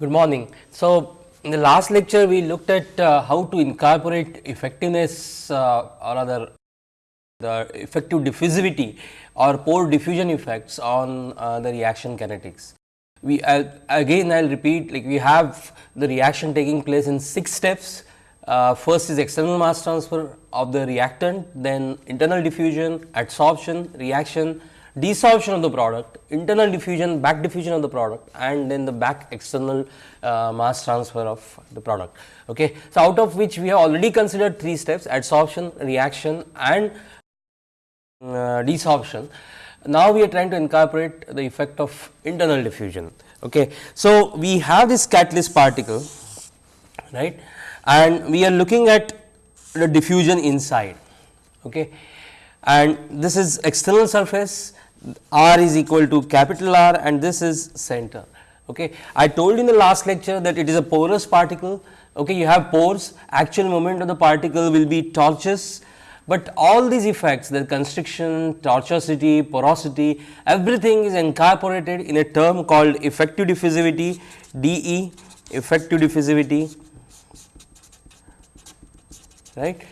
Good morning. So, in the last lecture we looked at uh, how to incorporate effectiveness uh, or rather the effective diffusivity or pore diffusion effects on uh, the reaction kinetics. We I'll, again I will repeat like we have the reaction taking place in 6 steps. Uh, first is external mass transfer of the reactant, then internal diffusion, adsorption, reaction, desorption of the product, internal diffusion, back diffusion of the product and then the back external uh, mass transfer of the product. Okay. So, out of which we have already considered 3 steps adsorption, reaction and uh, desorption. Now, we are trying to incorporate the effect of internal diffusion. Okay. So, we have this catalyst particle right and we are looking at the diffusion inside. Okay. And this is external surface r is equal to capital R and this is center. Okay. I told in the last lecture that it is a porous particle, okay. you have pores, actual moment of the particle will be tortuous, but all these effects the constriction, tortuosity, porosity everything is incorporated in a term called effective diffusivity dE effective diffusivity right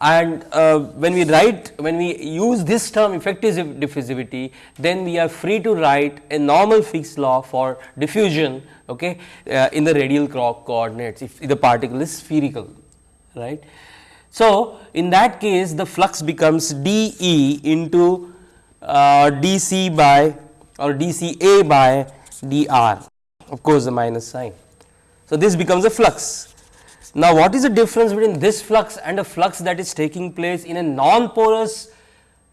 and uh, when we write when we use this term effective diffusivity then we are free to write a normal Fick's law for diffusion okay, uh, in the radial coordinates if the particle is spherical right. So, in that case the flux becomes dE into uh, dC by or dCA by dR of course the minus sign. So, this becomes a flux now, what is the difference between this flux and a flux that is taking place in a non-porous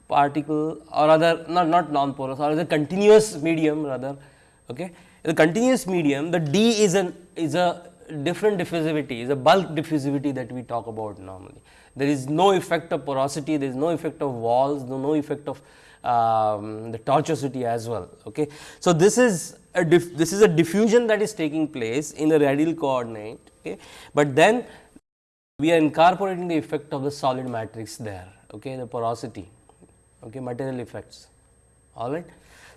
particle or rather not, not non-porous or the continuous medium rather. Okay. The continuous medium the D is an is a different diffusivity is a bulk diffusivity that we talk about normally. There is no effect of porosity, there is no effect of walls, no, no effect of um, the tortuosity as well. Okay. So, this is a this is a diffusion that is taking place in the radial coordinate okay. But then we are incorporating the effect of the solid matrix there, okay, the porosity, okay, material effects, all right.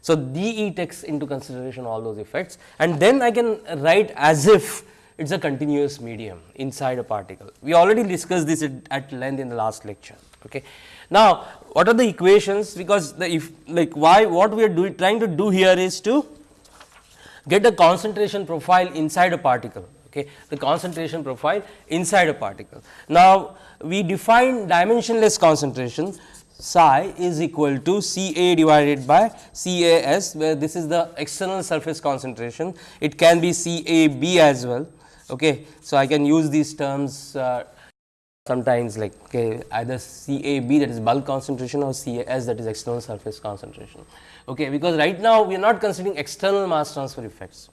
So, DE takes into consideration all those effects and then I can write as if it is a continuous medium inside a particle. We already discussed this at length in the last lecture. Okay. Now, what are the equations because the if like why what we are doing trying to do here is to get a concentration profile inside a particle okay, the concentration profile inside a particle. Now, we define dimensionless concentration psi is equal to C A divided by C A S where this is the external surface concentration. It can be C A B as well. Okay. So, I can use these terms uh, sometimes like okay, either C A B that is bulk concentration or C A S that is external surface concentration. Okay, because right now we are not considering external mass transfer effects.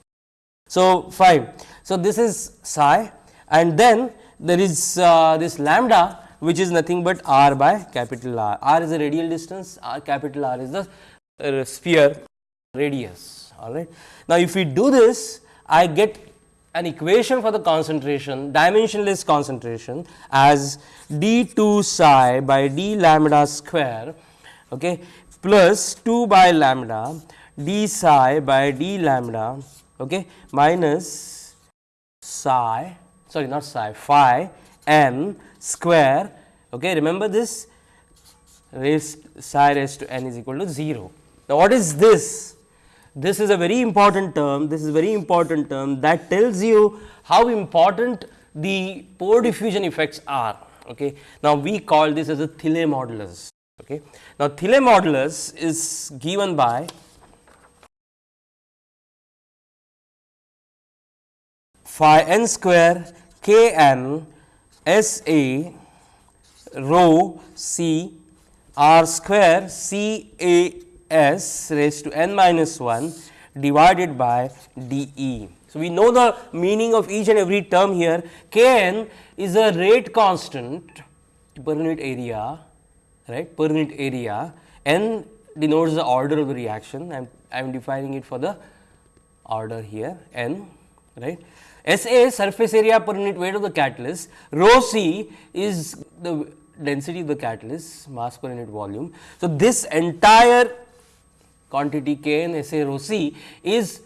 So, fine. So, this is psi and then there is uh, this lambda which is nothing but r by capital R. R is the radial distance, R capital R is the uh, sphere radius all right. Now, if we do this I get an equation for the concentration dimensionless concentration as d 2 psi by d lambda square okay, plus 2 by lambda d psi by d lambda okay, minus psi sorry not psi phi n square okay, remember this raised psi raised to n is equal to 0. Now, what is this? This is a very important term, this is very important term that tells you how important the pore diffusion effects are. Okay. Now, we call this as a Thiele modulus. Okay. Now, Thiele modulus is given by phi n square k n s a rho c r square c a s raised to n minus 1 divided by d e. So, we know the meaning of each and every term here. K n is a rate constant per unit area right? Per unit area. N denotes the order of the reaction. I am I am defining it for the order here n right? SA surface area per unit weight of the catalyst, rho c is the density of the catalyst mass per unit volume. So, this entire quantity K n SA rho c is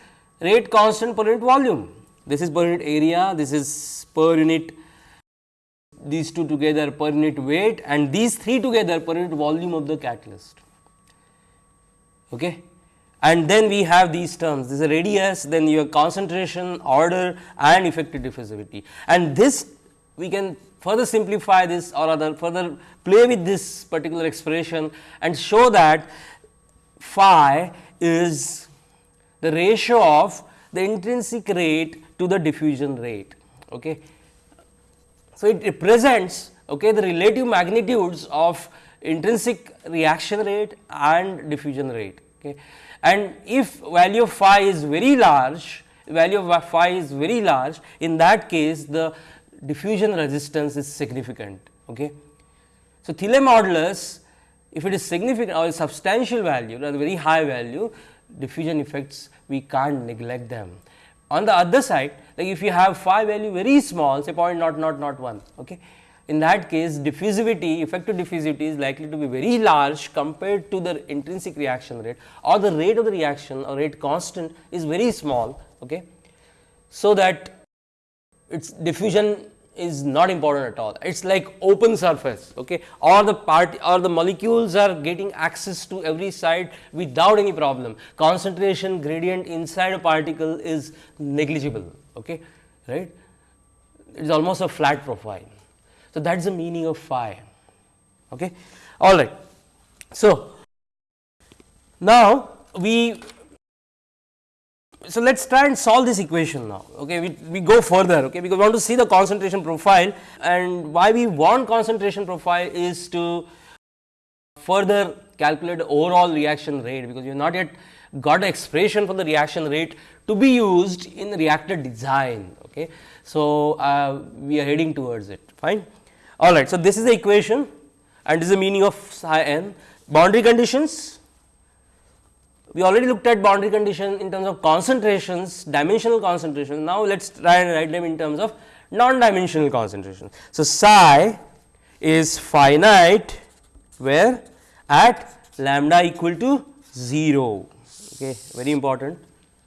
rate constant per unit volume this is per unit area, this is per unit these two together per unit weight and these three together per unit volume of the catalyst. Okay. And then we have these terms, this is a radius, then your concentration, order and effective diffusivity. And this we can further simplify this or other further play with this particular expression and show that phi is the ratio of the intrinsic rate to the diffusion rate. Okay. So, it represents okay, the relative magnitudes of intrinsic reaction rate and diffusion rate. Okay. And if value of phi is very large, value of phi is very large, in that case the diffusion resistance is significant. Okay. So, Thiele modulus if it is significant or substantial value or very high value diffusion effects we can't neglect them. On the other side like if you have phi value very small say point not not not 1 okay. In that case diffusivity effective diffusivity is likely to be very large compared to the intrinsic reaction rate or the rate of the reaction or rate constant is very small. Okay. So, that its diffusion is not important at all. It is like open surface okay, or the part or the molecules are getting access to every side without any problem. Concentration gradient inside a particle is negligible okay, right. It is almost a flat profile. So, that is the meaning of phi. Okay. All right. So, now we so let us try and solve this equation now okay? We, we go further okay? Because we want to see the concentration profile and why we want concentration profile is to further calculate the overall reaction rate because you have not yet got expression for the reaction rate to be used in the reactor design okay? So uh, we are heading towards it fine? All right so this is the equation and this is the meaning of psi n. Boundary conditions we already looked at boundary condition in terms of concentrations, dimensional concentrations. Now, let us try and write them in terms of non-dimensional concentration. So, psi is finite where at lambda equal to 0, okay, very important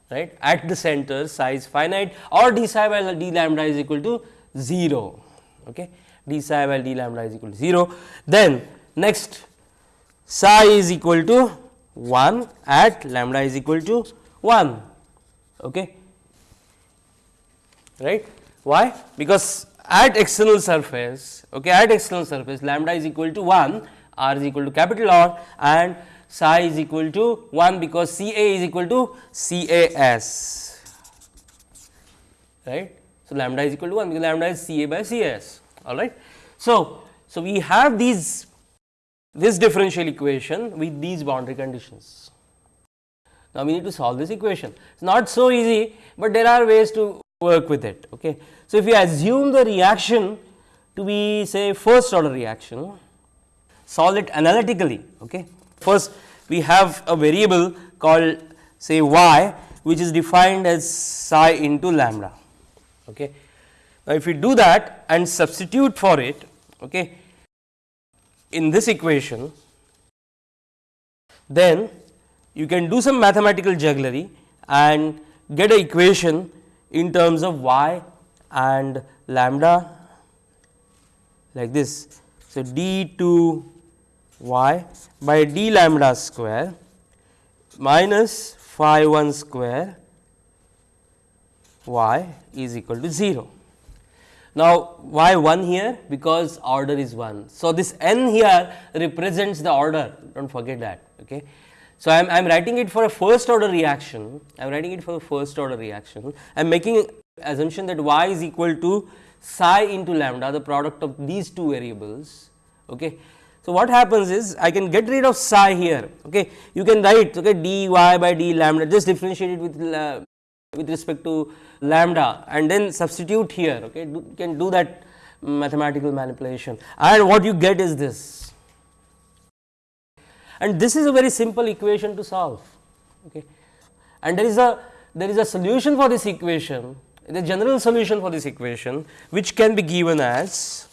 right at the center psi is finite or d psi by d lambda is equal to 0, okay, d psi by d lambda is equal to 0. Then next psi is equal to 1 at lambda is equal to 1 okay? Right? Why? Because at external surface okay at external surface lambda is equal to 1 r is equal to capital R and psi is equal to 1 because C A is equal to C A S right. So, lambda is equal to 1 because lambda is C A by C S all right. So, so we have these this differential equation with these boundary conditions. Now, we need to solve this equation. It is not so easy, but there are ways to work with it. Okay. So, if we assume the reaction to be say first order reaction, solve it analytically. Okay. First, we have a variable called say y which is defined as psi into lambda. Okay. Now, if we do that and substitute for it, okay, in this equation, then you can do some mathematical jugglery and get a equation in terms of y and lambda like this. So, d 2 y by d lambda square minus phi 1 square y is equal to 0. Now, why 1 here? Because order is 1. So, this n here represents the order, do not forget that. Okay. So, I am, I am writing it for a first order reaction, I am writing it for a first order reaction. I am making assumption that y is equal to psi into lambda, the product of these two variables. Okay. So, what happens is I can get rid of psi here. Okay. You can write okay, dy by d lambda, just differentiate it with, uh, with respect to lambda and then substitute here okay? Do, can do that mathematical manipulation. And what you get is this. And this is a very simple equation to solve okay? And there is a there is a solution for this equation. The general solution for this equation which can be given as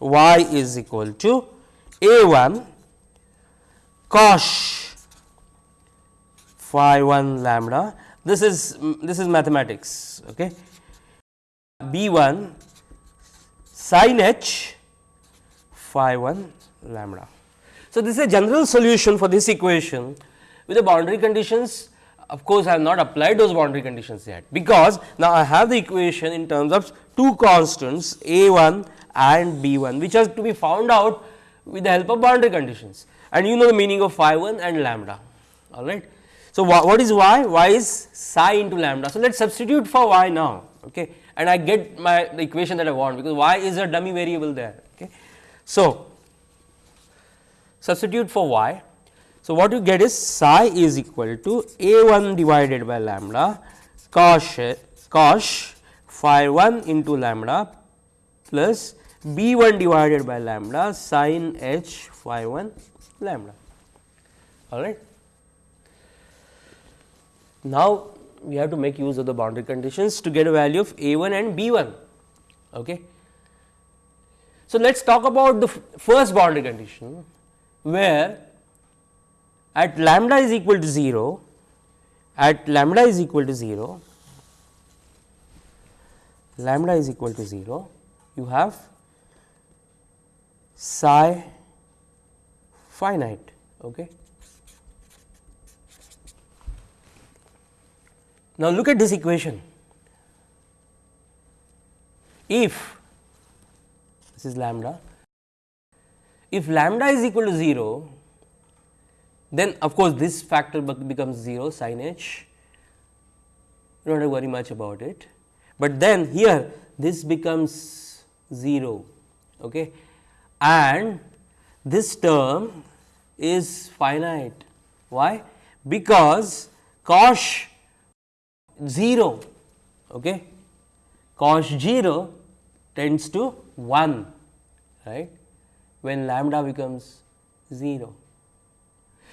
y is equal to a 1 cos phi 1 lambda this is this is mathematics. Okay. B 1 sin h phi 1 lambda. So, this is a general solution for this equation with the boundary conditions of course, I have not applied those boundary conditions yet, because now I have the equation in terms of two constants a 1 and b 1, which has to be found out with the help of boundary conditions and you know the meaning of phi 1 and lambda all right. So, what is y? y is psi into lambda. So, let us substitute for y now okay. and I get my the equation that I want because y is a dummy variable there. Okay. So, substitute for y. So, what you get is psi is equal to a 1 divided by lambda cos cos phi 1 into lambda plus b 1 divided by lambda sin h phi 1 lambda all right. Now, we have to make use of the boundary conditions to get a value of a 1 and b 1. Okay. So, let us talk about the first boundary condition where at lambda is equal to 0, at lambda is equal to 0, lambda is equal to 0, you have psi finite. Okay. Now, look at this equation. If this is lambda, if lambda is equal to 0, then of course, this factor becomes 0 sin h, do not worry much about it, but then here this becomes 0 okay. and this term is finite. Why? Because cos 0 okay? Cos 0 tends to 1 right? When lambda becomes 0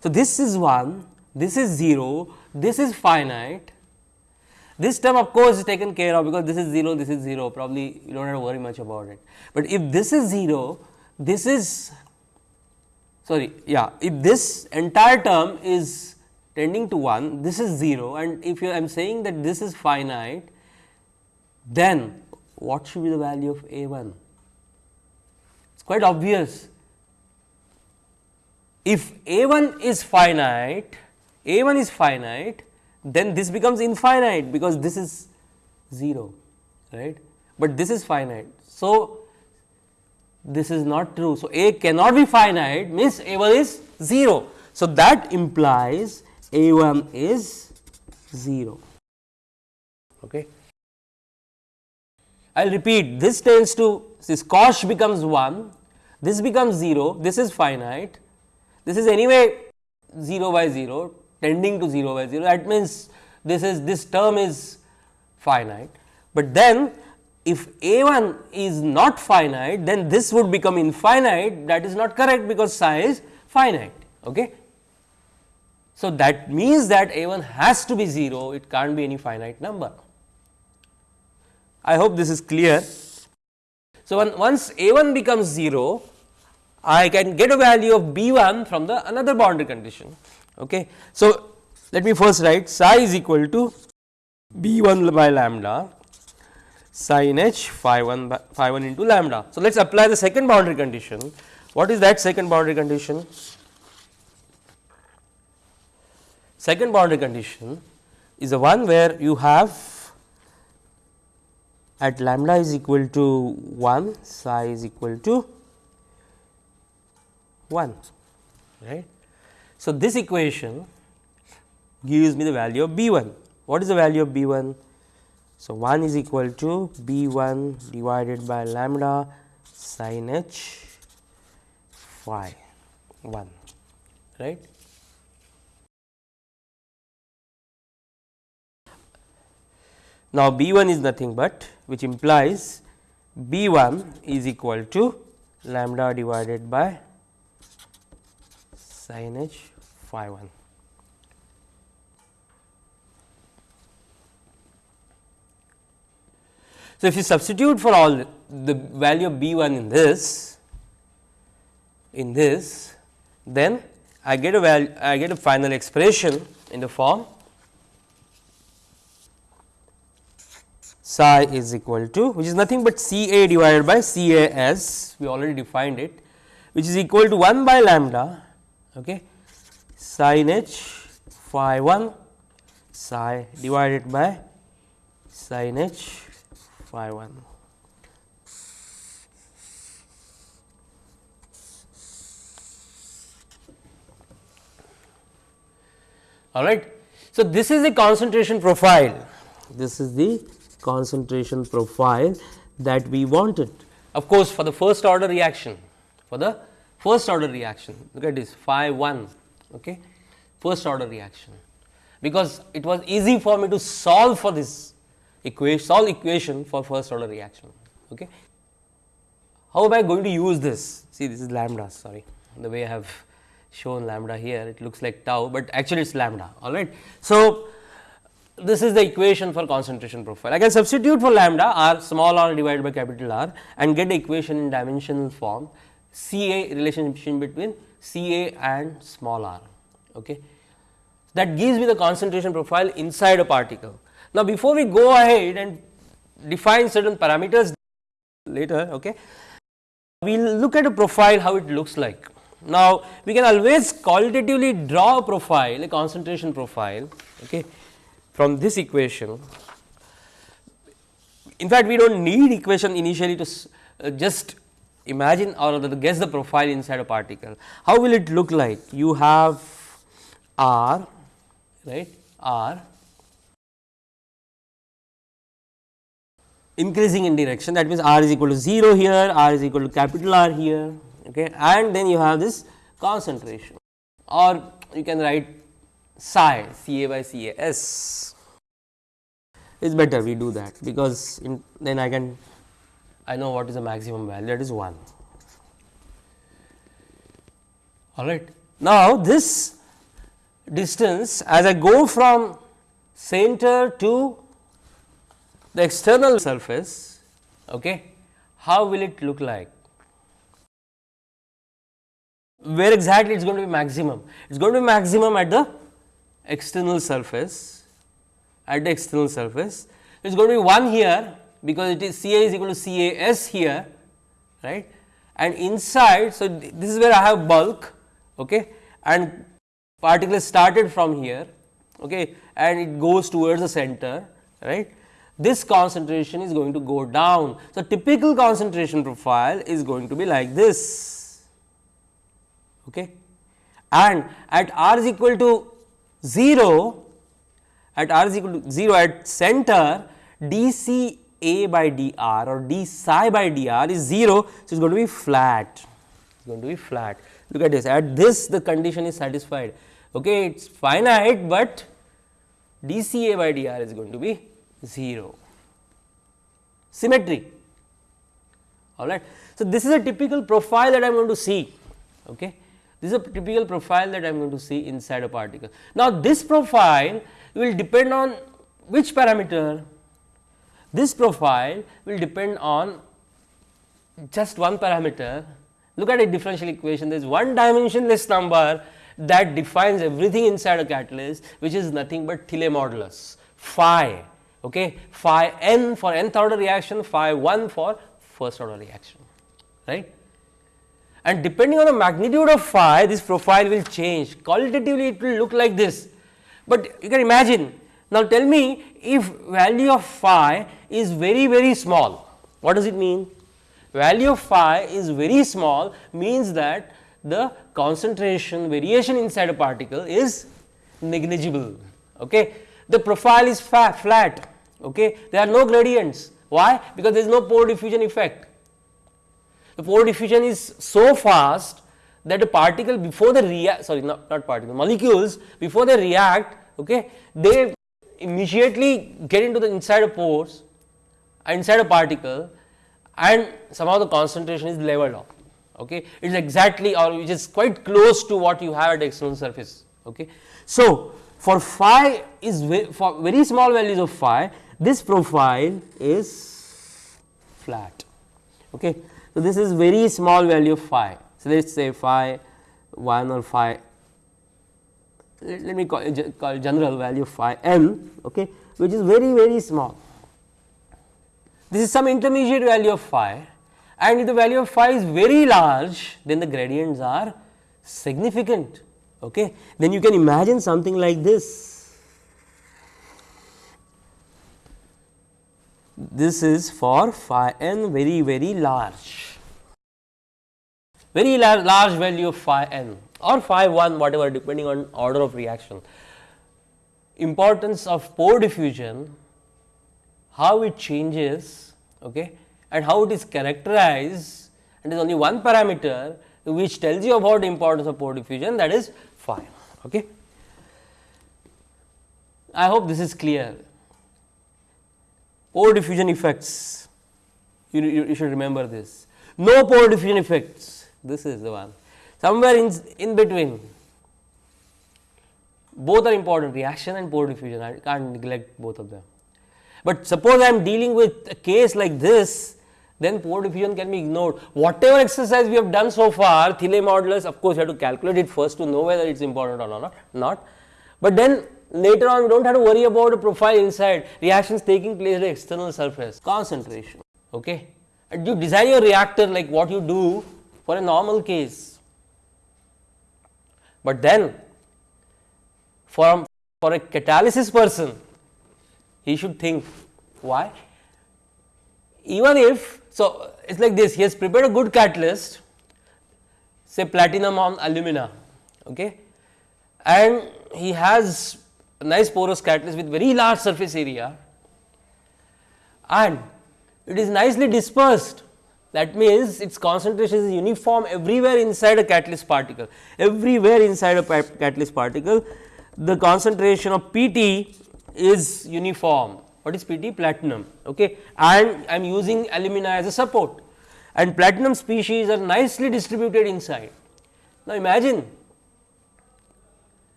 so this is 1 this is 0 this is finite. This term of course is taken care of because this is 0 this is 0 probably you don't have to worry much about it. But if this is 0 this is sorry yeah if this entire term is tending to 1 this is 0 and if you I am saying that this is finite then what should be the value of a 1 it is quite obvious. If a 1 is finite a 1 is finite then this becomes infinite because this is 0 right? But this is finite. So this is not true. So a cannot be finite means a 1 is 0 so that implies a 1 is 0. Okay. I will repeat this tends to this cosh becomes 1, this becomes 0, this is finite, this is anyway 0 by 0 tending to 0 by 0 that means this is this term is finite, but then if a 1 is not finite then this would become infinite that is not correct because psi is finite. Okay. So, that means that a 1 has to be 0, it can't be any finite number. I hope this is clear. So, when, once a 1 becomes 0, I can get a value of b 1 from the another boundary condition. Okay. So, let me first write psi is equal to b 1 by lambda sin h phi 1 by phi 1 into lambda. So, let us apply the second boundary condition. What is that second boundary condition? Second boundary condition is the one where you have at lambda is equal to 1 psi is equal to 1 right. So, this equation gives me the value of b 1. What is the value of b 1? So, 1 is equal to b 1 divided by lambda sin h phi 1 right. Now, B 1 is nothing but which implies B 1 is equal to lambda divided by sin h phi 1. So, if you substitute for all the value of B 1 in this in this then I get a value I get a final expression in the form psi is equal to which is nothing but C A divided by C A S we already defined it which is equal to 1 by lambda okay, sin h phi 1 psi divided by sin h phi 1. All right. So, this is the concentration profile, this is the concentration profile that we wanted. Of course, for the first order reaction, for the first order reaction, look at this phi 1, okay, first order reaction, because it was easy for me to solve for this equation, solve equation for first order reaction. Okay. How am I going to use this? See, this is lambda, sorry, the way I have shown lambda here it looks like tau, but actually it is lambda all right. So, this is the equation for concentration profile. I can substitute for lambda r small r divided by capital R and get the equation in dimensional form C A relationship between C A and small r. Okay. That gives me the concentration profile inside a particle. Now, before we go ahead and define certain parameters later, okay, we will look at a profile how it looks like. Now, we can always qualitatively draw a profile, a concentration profile okay, from this equation. In fact, we do not need equation initially to uh, just imagine or guess the profile inside a particle. How will it look like? You have R, right, R increasing in direction that means R is equal to 0 here, R is equal to capital R here okay, and then you have this concentration or you can write psi C A by C A S is better we do that because in, then I can I know what is the maximum value that is 1 all right. Now, this distance as I go from center to the external surface okay, how will it look like where exactly it is going to be maximum? It is going to be maximum at the external surface, at the external surface. It is going to be 1 here because it is C A is equal to C A S here, right. And inside, so this is where I have bulk, okay, and particle started from here, okay, and it goes towards the center, right. This concentration is going to go down. So, typical concentration profile is going to be like this okay. and at r is equal to 0 at r is equal to 0 at center d c a by d r or d psi by d r is 0. So, it is going to be flat. It is going to be flat. Look at this. At this the condition is satisfied. Okay it is finite, but d c a by d r is going to be 0 symmetry. All right. So, this is a typical profile that I am going to see. Okay. This is a typical profile that I am going to see inside a particle. Now, this profile will depend on which parameter? This profile will depend on just one parameter. Look at a differential equation, there is one dimensionless number that defines everything inside a catalyst, which is nothing but Thiele modulus phi, okay, phi n for nth order reaction, phi 1 for first order reaction, right and depending on the magnitude of phi this profile will change qualitatively it will look like this. But you can imagine now tell me if value of phi is very very small what does it mean? Value of phi is very small means that the concentration variation inside a particle is negligible. Okay. The profile is flat, okay. there are no gradients why? Because there is no pore diffusion effect the pore diffusion is so fast that a particle before they react sorry not, not particle molecules before they react okay they immediately get into the inside of pores inside a particle and somehow the concentration is leveled off okay. It is exactly or which is quite close to what you have at the external surface okay. So for phi is for very small values of phi this profile is flat okay so, this is very small value of phi. So, let us say phi 1 or phi let, let me call, call general value phi n okay, which is very very small this is some intermediate value of phi and if the value of phi is very large then the gradients are significant. Okay. Then you can imagine something like this. This is for phi n very very large, very large, large value of phi n or phi 1 whatever depending on order of reaction. Importance of pore diffusion, how it changes okay, and how it is characterized and is only one parameter which tells you about importance of pore diffusion that is phi. Okay. I hope this is clear. Pore diffusion effects, you, you, you should remember this. No pore diffusion effects, this is the one. Somewhere in, in between, both are important reaction and pore diffusion, I can't neglect both of them. But suppose I am dealing with a case like this, then pore diffusion can be ignored. Whatever exercise we have done so far, Thiele modulus, of course, you have to calculate it first to know whether it is important or not, not. But then later on, we do not have to worry about a profile inside, reactions taking place at the external surface, concentration. Okay. And you design your reactor like what you do for a normal case. But then, for, for a catalysis person, he should think why? Even if so, it is like this he has prepared a good catalyst say platinum on alumina okay, and he has nice porous catalyst with very large surface area and it is nicely dispersed that means its concentration is uniform everywhere inside a catalyst particle everywhere inside a catalyst particle the concentration of PT is uniform what is PT? Platinum okay. and I am using alumina as a support and platinum species are nicely distributed inside. Now, imagine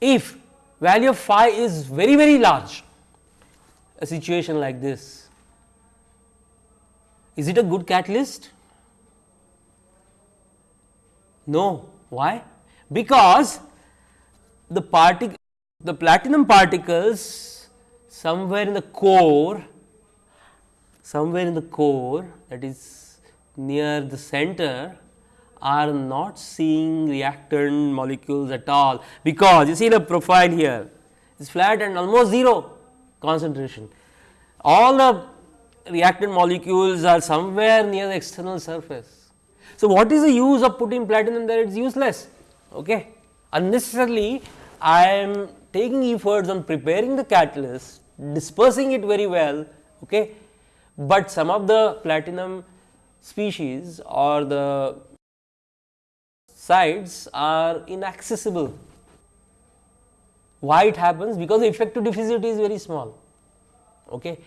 if value of phi is very very large a situation like this is it a good catalyst? No, why? Because the particle the platinum particles somewhere in the core, somewhere in the core that is near the center are not seeing reactant molecules at all, because you see the profile here is flat and almost 0 concentration. All the reactant molecules are somewhere near the external surface. So, what is the use of putting platinum there? It is useless. Okay. Unnecessarily, I am taking efforts on preparing the catalyst dispersing it very well, okay. but some of the platinum species or the sites are inaccessible. Why it happens? Because the effective diffusivity is very small. Okay.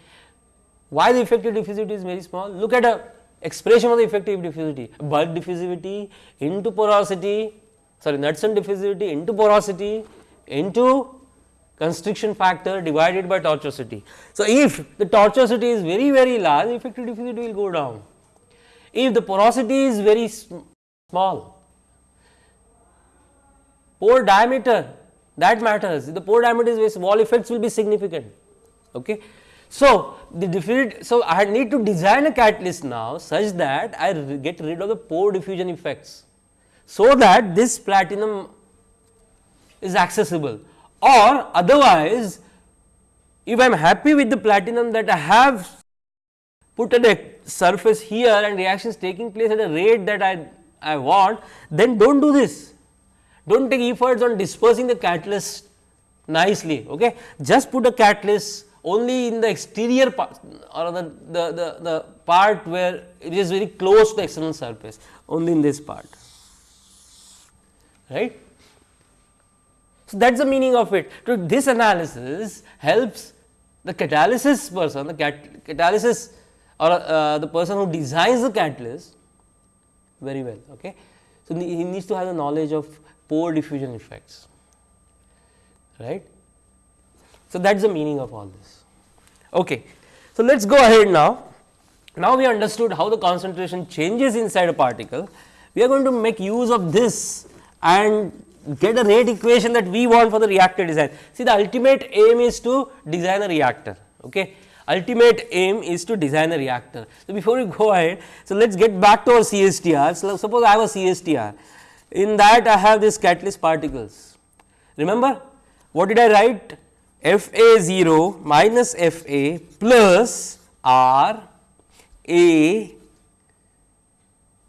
Why the effective diffusivity is very small? Look at a expression of the effective diffusivity, bulk diffusivity into porosity, sorry Knudsen diffusivity into porosity into constriction factor divided by tortuosity. So, if the tortuosity is very very large effective diffusivity will go down. If the porosity is very small, pore diameter that matters the pore diameter is small effects will be significant. Okay. So, the diffusivity so I need to design a catalyst now such that I get rid of the pore diffusion effects. So, that this platinum is accessible or otherwise if I am happy with the platinum that I have put at a surface here and reactions taking place at a rate that I, I want then do not do this. Do not take efforts on dispersing the catalyst nicely okay. Just put a catalyst only in the exterior part or the, the, the, the part where it is very close to the external surface only in this part right. So, that is the meaning of it. So, this analysis helps the catalysis person, the cat catalysis or uh, the person who designs the catalyst very well. Okay. So, he needs to have the knowledge of pore diffusion effects, right. So, that is the meaning of all this. Okay. So, let us go ahead now. Now, we understood how the concentration changes inside a particle. We are going to make use of this and get a rate equation that we want for the reactor design. See the ultimate aim is to design a reactor. Okay. ultimate aim is to design a reactor. So, before we go ahead, so let us get back to our CSTR. So, suppose I have a CSTR, in that I have this catalyst particles. Remember what did I write? F A 0 minus F A plus R A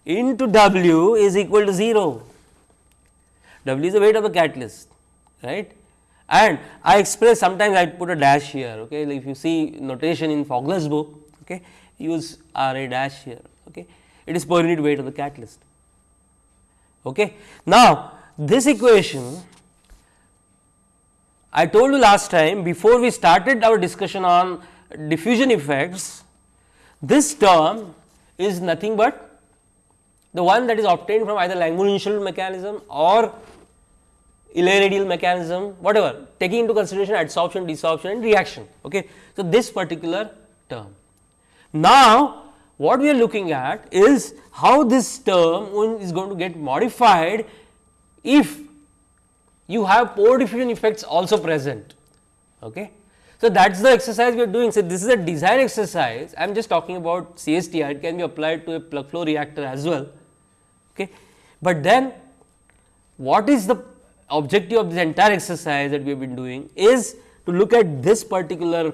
into W is equal to 0. W is the weight of the catalyst, right and I express sometimes I put a dash here okay if you see notation in Fogler's book okay use R a dash here okay it is per unit weight of the catalyst. Okay. Now, this equation I told you last time before we started our discussion on diffusion effects this term is nothing but the one that is obtained from either Langmuir mechanism or Eley-Rideal mechanism whatever taking into consideration adsorption, desorption and reaction. Okay. So, this particular term. Now, what we are looking at is how this term is going to get modified if you have pore diffusion effects also present. Okay. So, that is the exercise we are doing. So, this is a design exercise I am just talking about CSTR it can be applied to a plug flow reactor as well. Okay. But then what is the objective of this entire exercise that we have been doing is to look at this particular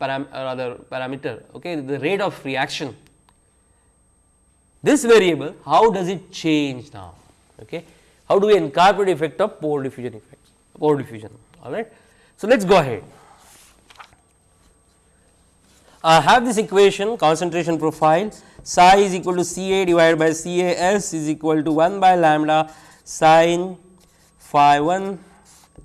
param uh, rather parameter okay, the rate of reaction. This variable how does it change now? Okay. How do we incorporate effect of pore diffusion effects pore diffusion all right. So, let us go ahead. I have this equation concentration profile psi is equal to C A divided by C A S is equal to 1 by lambda sine phi 1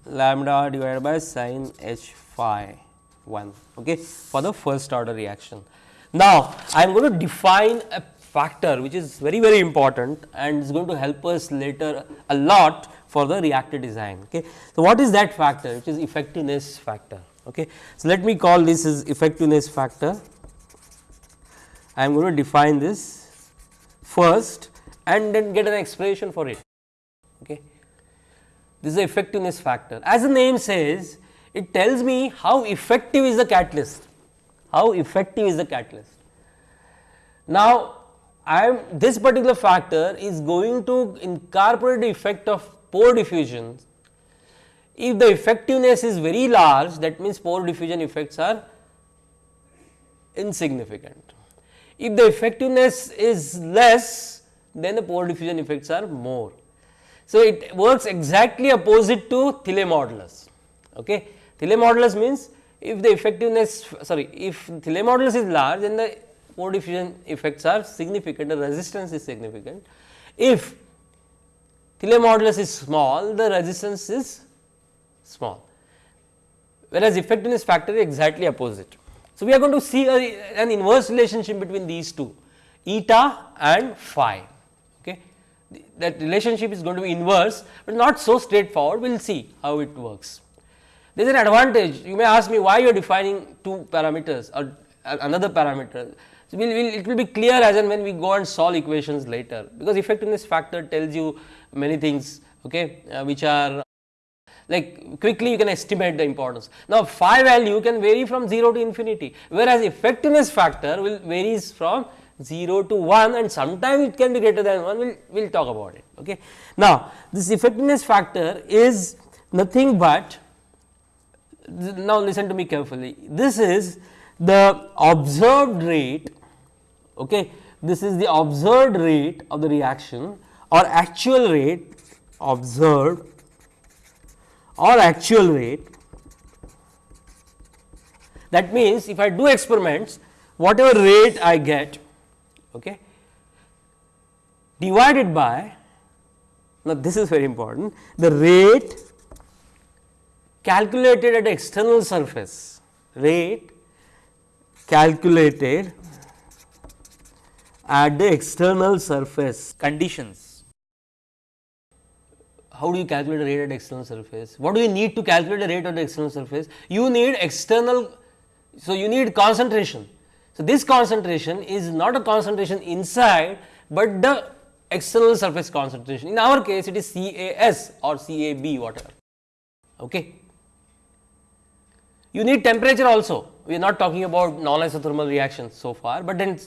lambda divided by sin h phi 1 okay, for the first order reaction. Now, I am going to define a factor which is very very important and is going to help us later a lot for the reactor design. Okay. So, what is that factor which is effectiveness factor. Okay. So, let me call this as effectiveness factor. I am going to define this first and then get an expression for it. Okay. This is the effectiveness factor. As the name says, it tells me how effective is the catalyst, how effective is the catalyst. Now, I am this particular factor is going to incorporate the effect of pore diffusion. If the effectiveness is very large, that means pore diffusion effects are insignificant. If the effectiveness is less, then the pore diffusion effects are more. So, it works exactly opposite to Thiele modulus. Okay. Thiele modulus means if the effectiveness sorry if Thiele modulus is large then the pore diffusion effects are significant the resistance is significant. If Thiele modulus is small the resistance is small whereas effectiveness factor is exactly opposite. So, we are going to see a, an inverse relationship between these two eta and phi okay. that relationship is going to be inverse, but not so straightforward. We will see how it works. There is an advantage. You may ask me why you are defining two parameters or uh, another parameter. So, we'll, we'll, it will be clear as and when we go and solve equations later, because effectiveness factor tells you many things okay, uh, which are like quickly you can estimate the importance. Now, phi value can vary from 0 to infinity, whereas effectiveness factor will varies from 0 to 1 and sometimes it can be greater than 1 we will we'll talk about it. Okay. Now, this effectiveness factor is nothing but now listen to me carefully this is the observed rate okay? This is the observed rate of the reaction or actual rate observed or actual rate. That means if I do experiments whatever rate I get okay, divided by now this is very important the rate calculated at external surface rate calculated at the external surface conditions. How do you calculate the rate at external surface? What do you need to calculate the rate at the external surface? You need external, so you need concentration so, this concentration is not a concentration inside, but the external surface concentration. In our case, it is CAS or CAB whatever. Okay. You need temperature also we are not talking about non isothermal reactions so far, but then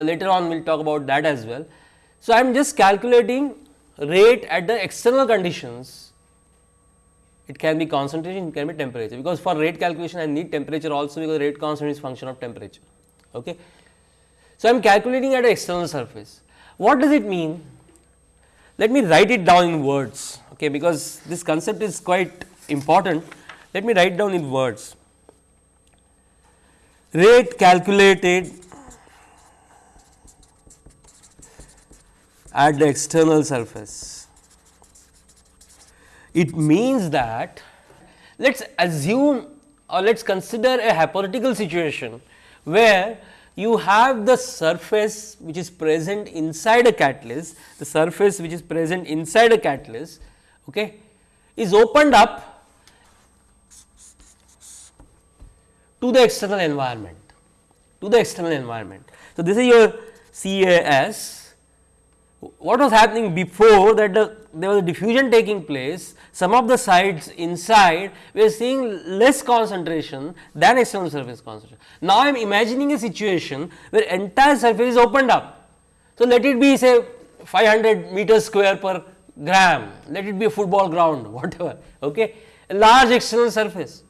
later on we will talk about that as well. So, I am just calculating rate at the external conditions it can be concentration it can be temperature because for rate calculation I need temperature also because rate constant is function of temperature. Okay. So, I am calculating at an external surface what does it mean? Let me write it down in words okay, because this concept is quite important let me write down in words rate calculated at the external surface. It means that let us assume or let us consider a hypothetical situation where you have the surface which is present inside a catalyst, the surface which is present inside a catalyst okay, is opened up to the external environment, to the external environment. So, this is your CAS what was happening before that the, there was a diffusion taking place, some of the sites inside we are seeing less concentration than external surface concentration. Now, I am imagining a situation where entire surface is opened up. So, let it be say 500 meters square per gram, let it be a football ground whatever, okay, a large external surface,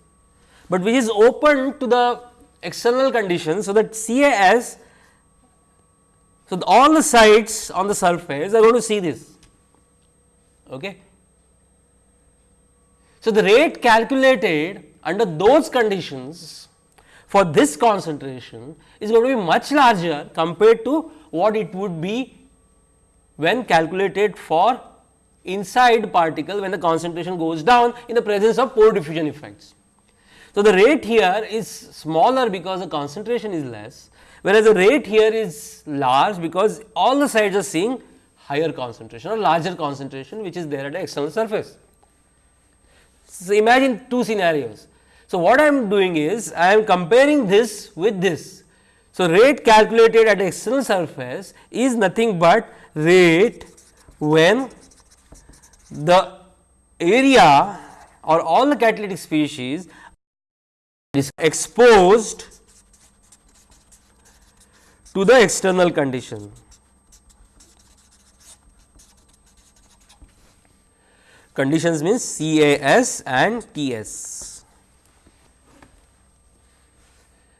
but which is open to the external conditions. So, that CAS so, all the sites on the surface are going to see this. Okay. So, the rate calculated under those conditions for this concentration is going to be much larger compared to what it would be when calculated for inside particle when the concentration goes down in the presence of pore diffusion effects. So, the rate here is smaller because the concentration is less whereas the rate here is large because all the sides are seeing higher concentration or larger concentration which is there at the external surface. So, imagine two scenarios. So, what I am doing is I am comparing this with this. So, rate calculated at external surface is nothing but rate when the area or all the catalytic species is exposed to the external condition. Conditions means CAS and TS.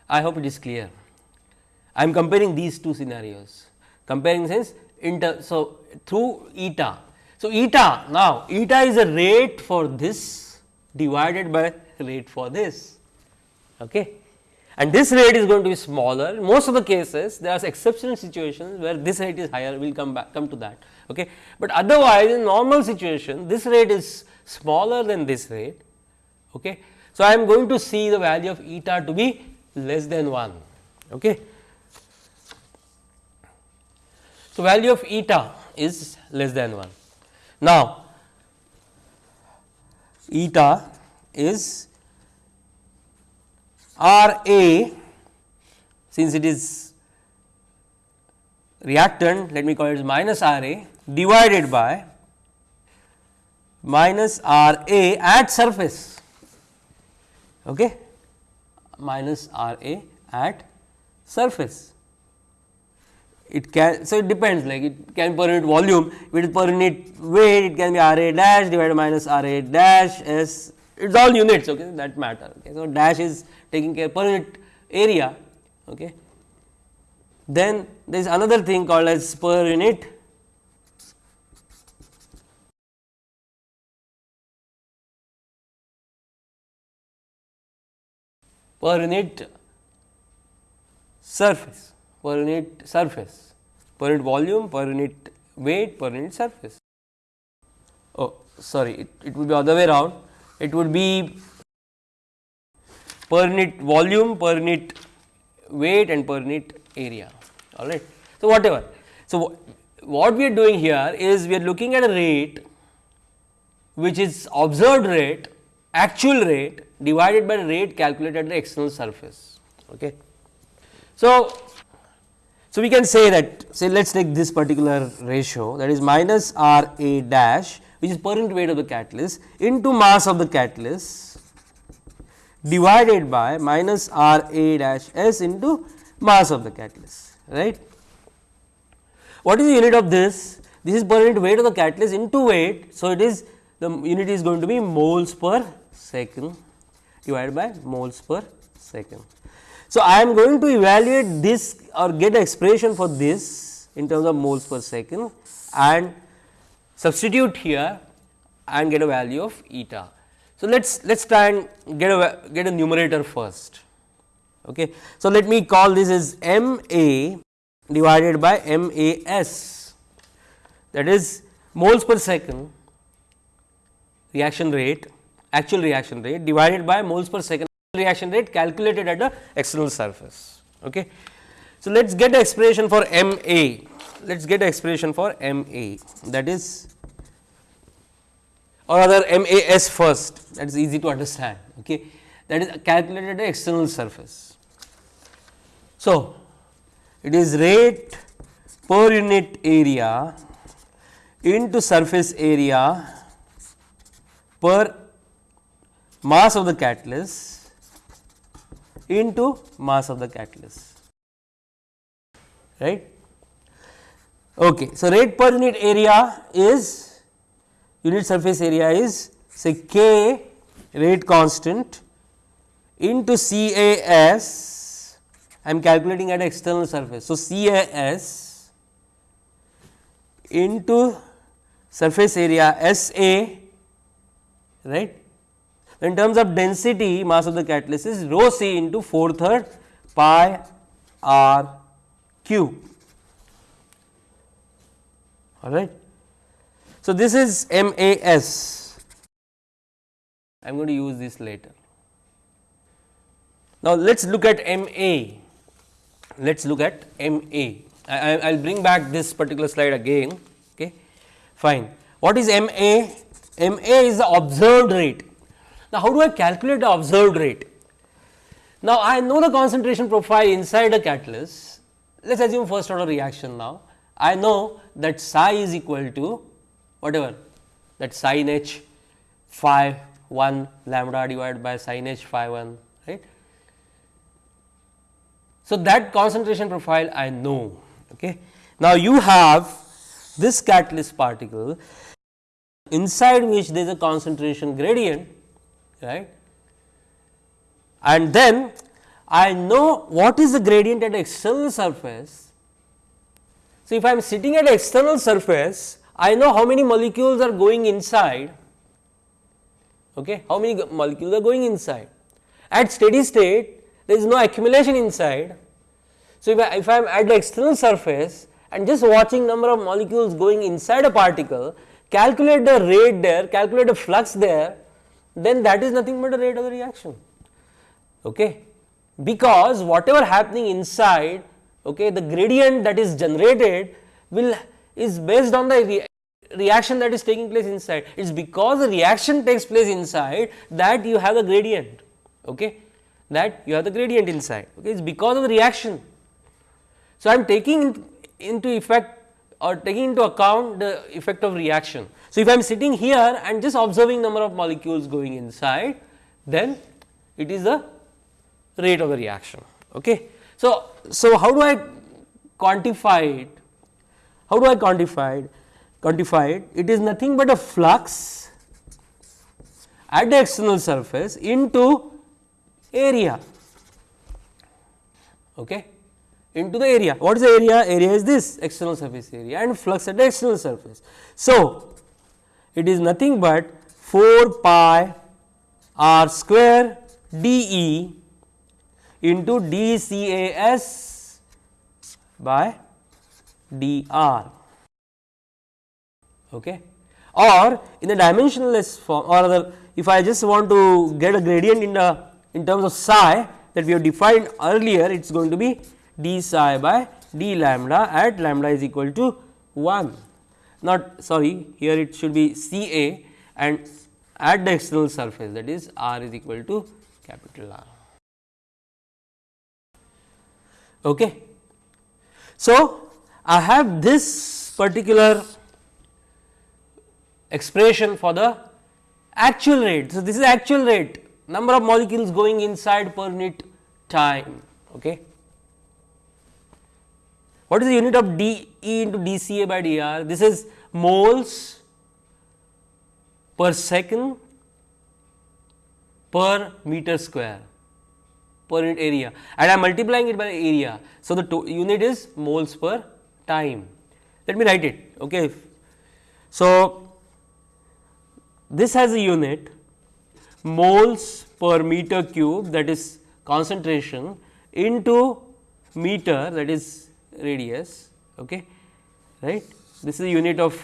I hope it is clear. I am comparing these two scenarios, comparing sense inter. So, through eta. So, eta now eta is a rate for this divided by rate for this. Okay and this rate is going to be smaller. Most of the cases there are exceptional situations where this rate is higher. We will come back come to that. Okay? But otherwise in normal situation this rate is smaller than this rate. Okay? So i am going to see the value of eta to be less than 1 okay? So value of eta is less than 1 now eta is R A since it is reactant let me call it minus R A divided by minus R A at surface. Okay? Minus R A at surface. It can so it depends like it can per unit volume. If it is per unit weight it can be R A dash divided minus R A dash S. It is all units okay? That matter okay. So, dash is taking care per unit area. Okay. Then there is another thing called as per unit per unit surface, per unit surface, per unit volume, per unit weight, per unit surface. Oh, sorry, it, it would be other way around. It would be per unit volume, per unit weight and per unit area all right. So, whatever. So, what we are doing here is we are looking at a rate which is observed rate actual rate divided by rate calculated at the external surface. Okay. So, so we can say that say let us take this particular ratio that is minus R A dash which is per unit weight of the catalyst into mass of the catalyst divided by minus R A dash S into mass of the catalyst right. What is the unit of this? This is per unit weight of the catalyst into weight. So, it is the unit is going to be moles per second divided by moles per second. So, I am going to evaluate this or get expression for this in terms of moles per second and substitute here and get a value of eta. So, let us let us try and get a get a numerator first. Okay. So, let me call this as M A divided by M A S that is moles per second reaction rate actual reaction rate divided by moles per second reaction rate calculated at the external surface. Okay. So, let us get the expression for M A let us get the expression for M A that is or rather M A S first that is easy to understand okay. that is calculated at the external surface. So, it is rate per unit area into surface area per mass of the catalyst into mass of the catalyst right. Okay. So, rate per unit area is unit surface area is say k rate constant into CAS I am calculating at external surface. So, CAS into surface area SA right. In terms of density mass of the catalyst is rho c into 4 third pi r q all right. So, this is MAS, I am going to use this later. Now, let us look at MA, let us look at MA. I will bring back this particular slide again, okay. fine. What is MA? MA is the observed rate. Now, how do I calculate the observed rate? Now, I know the concentration profile inside a catalyst. Let us assume first order reaction now. I know that psi is equal to whatever that sin h phi 1 lambda divided by sin h phi 1 right. So, that concentration profile I know. Okay. Now, you have this catalyst particle inside which there is a concentration gradient right and then I know what is the gradient at external surface. So, if I am sitting at external surface I know how many molecules are going inside, okay, how many molecules are going inside. At steady state, there is no accumulation inside. So, if I, if I am at the external surface and just watching number of molecules going inside a particle, calculate the rate there, calculate the flux there, then that is nothing but the rate of the reaction. Okay. Because whatever happening inside, okay, the gradient that is generated will is based on the reaction that is taking place inside. It is because the reaction takes place inside that you have the gradient, okay, that you have the gradient inside, okay, it is because of the reaction. So, I am taking into effect or taking into account the effect of reaction. So, if I am sitting here and just observing number of molecules going inside, then it is the rate of the reaction. Okay. So, so how do I quantify it? How do I quantify it? Quantify it? Is nothing but a flux at the external surface into area. Okay into the area. What is the area? Area is this external surface area and flux at the external surface. So, it is nothing but 4 pi r square d e into d c a s by d r okay or in the dimensionless form or other if I just want to get a gradient in the in terms of psi that we have defined earlier it is going to be d psi by d lambda at lambda is equal to 1 not sorry here it should be C A and at the external surface that is r is equal to capital R. Okay. So, I have this particular expression for the actual rate. So, this is actual rate number of molecules going inside per unit time. Okay. What is the unit of d E into d C A by d R? This is moles per second per meter square per unit area and I am multiplying it by area. So, the unit is moles per time. Let me write it. Okay. So, this has a unit moles per meter cube that is concentration into meter that is radius okay right? This is the unit of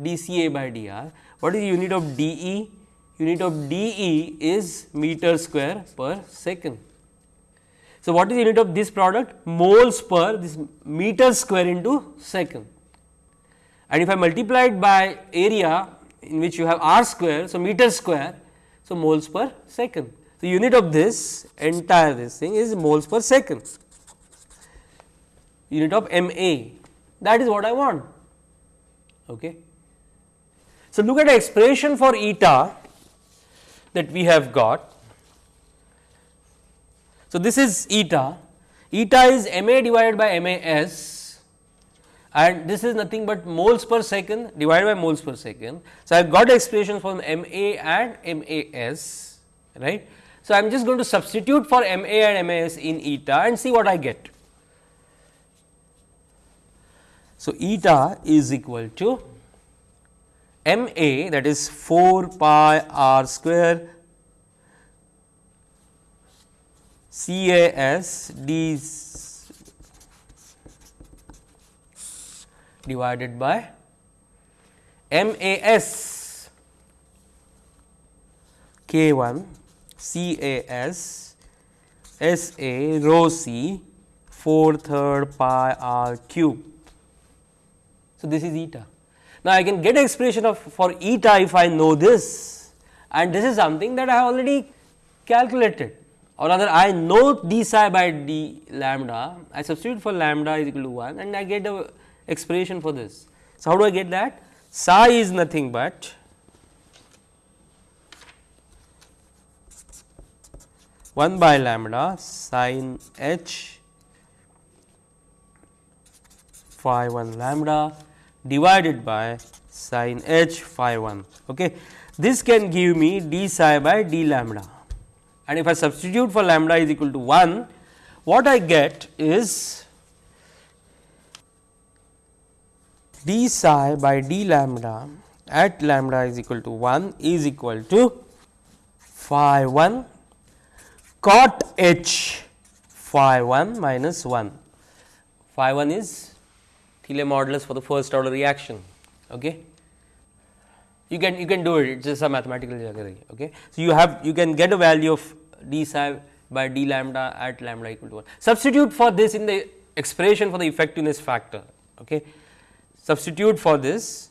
dca by dr. What is the unit of de? Unit of de is meter square per second. So what is the unit of this product? Moles per this meter square into second. And if i multiply it by area in which you have r square. So, meter square. So, moles per second. The unit of this entire this thing is moles per second unit of M A that is what I want. Okay. So, look at the expression for eta that we have got. So, this is eta, eta is M A divided by M A S and this is nothing but moles per second divided by moles per second. So, I have got expression from M A and M A S right. So, I am just going to substitute for M A and M A S in eta and see what I get. So, eta is equal to M A that is 4 pi r square C A S d divided by M A S K 1 C A S S A rho C 4 third pi r cube. So, this is eta. Now, I can get expression of for eta if I know this and this is something that I have already calculated or rather I know d psi by d lambda, I substitute for lambda is equal to 1 and I get the expression for this. So, how do I get that? Psi is nothing but one by lambda sin h phi 1 lambda divided by sin h phi 1. Okay. This can give me d psi by d lambda and if I substitute for lambda is equal to 1, what I get is d psi by d lambda at lambda is equal to 1 is equal to phi 1 cot h phi 1 minus 1. Phi 1 is Thiele modulus for the first order reaction. Okay. You can you can do it, it is just a mathematical geometry. Okay. So, you have you can get a value of d psi by d lambda at lambda equal to 1. Substitute for this in the expression for the effectiveness factor. Okay substitute for this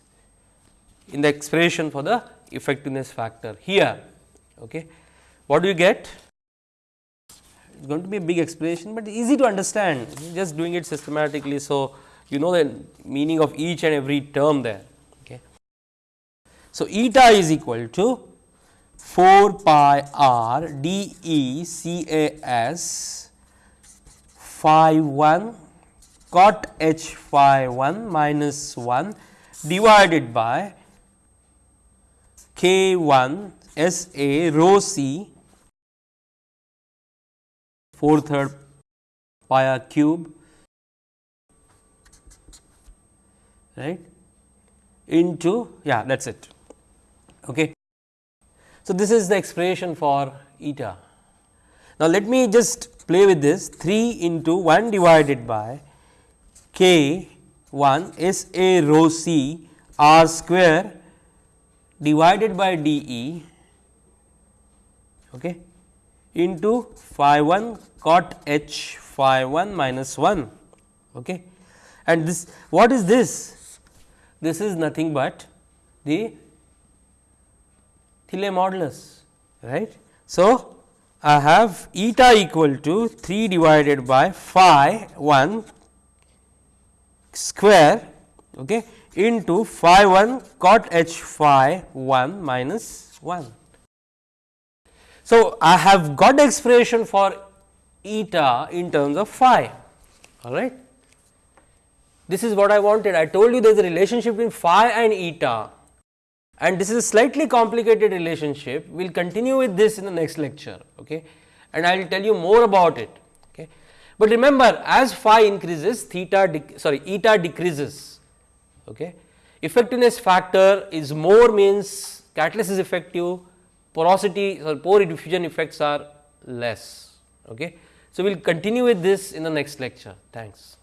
in the expression for the effectiveness factor here. Okay. What do you get? It is going to be a big expression, but easy to understand just doing it systematically. So, you know the meaning of each and every term there. Okay. So, eta is equal to 4 pi r d e c a s phi 1 cot h phi 1 minus 1 divided by k 1 S A rho c 4 third pi r cube right into yeah that is it. Okay. So, this is the expression for eta. Now, let me just play with this 3 into 1 divided by k 1 S A rho c r square divided by d e okay, into phi 1 cot h phi 1 minus 1. Okay. And this what is this? This is nothing but the Thiele modulus right. So, I have eta equal to 3 divided by phi 1 square okay, into phi 1 cot h phi 1 minus 1. So, I have got expression for eta in terms of phi all right. This is what I wanted I told you there is a relationship between phi and eta and this is a slightly complicated relationship we will continue with this in the next lecture okay and I will tell you more about it. But remember as phi increases theta sorry eta decreases okay. Effectiveness factor is more means catalyst is effective porosity or pore diffusion effects are less okay. So, we will continue with this in the next lecture. Thanks.